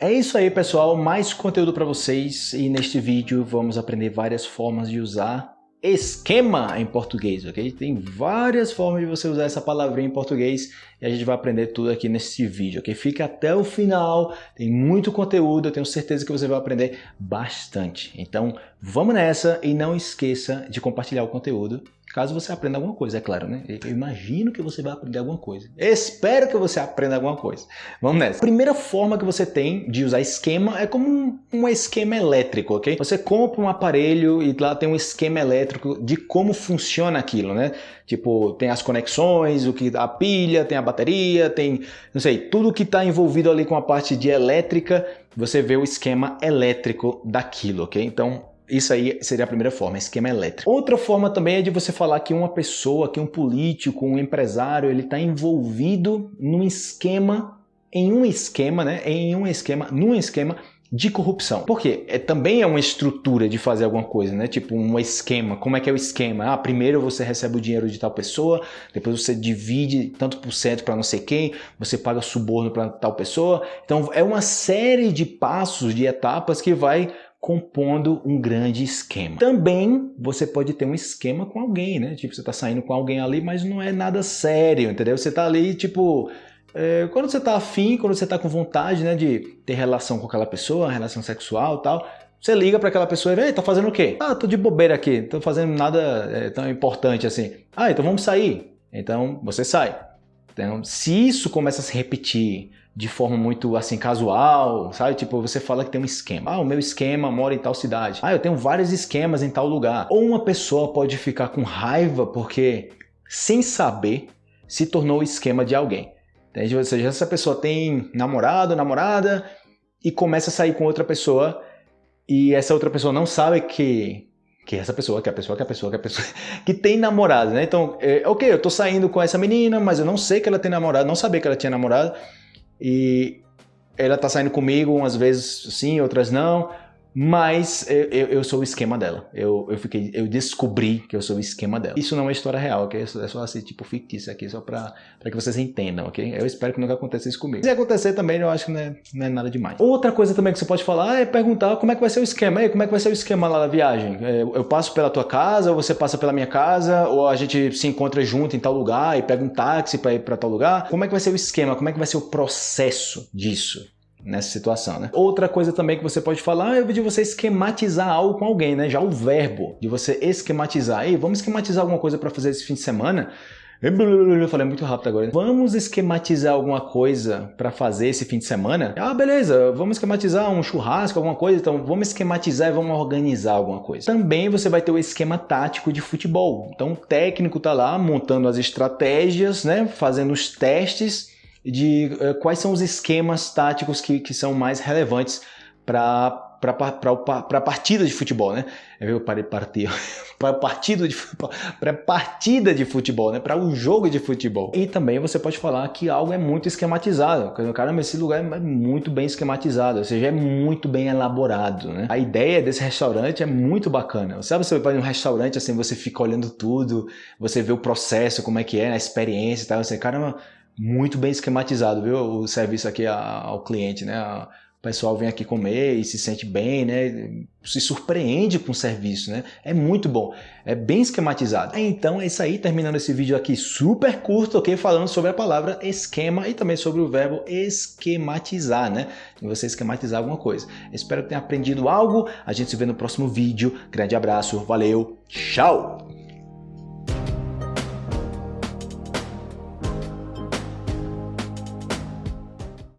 É isso aí, pessoal. Mais conteúdo para vocês e neste vídeo vamos aprender várias formas de usar esquema em português, ok? Tem várias formas de você usar essa palavrinha em português e a gente vai aprender tudo aqui nesse vídeo, ok? Fica até o final, tem muito conteúdo, eu tenho certeza que você vai aprender bastante. Então, vamos nessa e não esqueça de compartilhar o conteúdo Caso você aprenda alguma coisa, é claro, né? Eu imagino que você vai aprender alguma coisa. Espero que você aprenda alguma coisa. Vamos nessa. A primeira forma que você tem de usar esquema é como um, um esquema elétrico, ok? Você compra um aparelho e lá tem um esquema elétrico de como funciona aquilo, né? Tipo, tem as conexões, o que a pilha, tem a bateria, tem, não sei, tudo que está envolvido ali com a parte de elétrica, você vê o esquema elétrico daquilo, ok? Então, isso aí seria a primeira forma, esquema elétrico. Outra forma também é de você falar que uma pessoa, que um político, um empresário, ele está envolvido num esquema, em um esquema, né? Em um esquema, num esquema de corrupção. Por quê? É, também é uma estrutura de fazer alguma coisa, né? Tipo um esquema. Como é que é o esquema? Ah, primeiro você recebe o dinheiro de tal pessoa, depois você divide tanto por cento para não sei quem, você paga suborno para tal pessoa. Então é uma série de passos, de etapas que vai compondo um grande esquema. Também você pode ter um esquema com alguém, né? Tipo, você tá saindo com alguém ali, mas não é nada sério, entendeu? Você tá ali, tipo... É, quando você tá afim, quando você tá com vontade, né, de ter relação com aquela pessoa, relação sexual tal, você liga para aquela pessoa e vê, tá fazendo o quê? Ah, tô de bobeira aqui, tô fazendo nada é, tão importante assim. Ah, então vamos sair. Então você sai. Então, se isso começa a se repetir de forma muito assim casual, sabe? Tipo, você fala que tem um esquema. Ah, o meu esquema mora em tal cidade. Ah, eu tenho vários esquemas em tal lugar. Ou uma pessoa pode ficar com raiva porque, sem saber, se tornou o esquema de alguém. Entende? Ou seja, essa pessoa tem namorado, namorada e começa a sair com outra pessoa e essa outra pessoa não sabe que que essa pessoa, que a pessoa, que a pessoa, que a pessoa, que tem namorado, né? Então, é, ok, eu tô saindo com essa menina, mas eu não sei que ela tem namorado, não sabia que ela tinha namorado, e ela tá saindo comigo, umas vezes sim, outras não. Mas eu, eu, sou o esquema dela. Eu, eu, fiquei, eu descobri que eu sou o esquema dela. Isso não é história real, ok? É só assim, tipo fictício aqui, só pra, pra que vocês entendam, ok? Eu espero que nunca aconteça isso comigo. Se acontecer também, eu acho que não é, não é nada demais. Outra coisa também que você pode falar é perguntar como é que vai ser o esquema. Ei, como é que vai ser o esquema lá da viagem? É, eu passo pela tua casa, ou você passa pela minha casa, ou a gente se encontra junto em tal lugar e pega um táxi pra ir pra tal lugar? Como é que vai ser o esquema? Como é que vai ser o processo disso? Nessa situação, né? Outra coisa também que você pode falar é de você esquematizar algo com alguém, né? Já o verbo de você esquematizar. Ei, vamos esquematizar alguma coisa para fazer esse fim de semana? Eu falei muito rápido agora. Vamos esquematizar alguma coisa para fazer esse fim de semana? Ah, beleza, vamos esquematizar um churrasco, alguma coisa, então vamos esquematizar e vamos organizar alguma coisa. Também você vai ter o esquema tático de futebol. Então o técnico tá lá montando as estratégias, né, fazendo os testes de uh, quais são os esquemas táticos que, que são mais relevantes para para partida de futebol, né? Eu parei partir para partida de para partida de futebol, né? Para o um jogo de futebol. E também você pode falar que algo é muito esquematizado. Caramba, esse lugar é muito bem esquematizado, ou seja, é muito bem elaborado, né? A ideia desse restaurante é muito bacana. Sabe, você vai num restaurante assim, você fica olhando tudo, você vê o processo, como é que é, a experiência e tal, você, caramba, muito bem esquematizado, viu? O serviço aqui ao cliente, né? O pessoal vem aqui comer e se sente bem, né? Se surpreende com o serviço, né? É muito bom, é bem esquematizado. Então é isso aí, terminando esse vídeo aqui super curto, ok? Falando sobre a palavra esquema e também sobre o verbo esquematizar, né? Você esquematizar alguma coisa. Espero que tenha aprendido algo. A gente se vê no próximo vídeo. Grande abraço, valeu, tchau!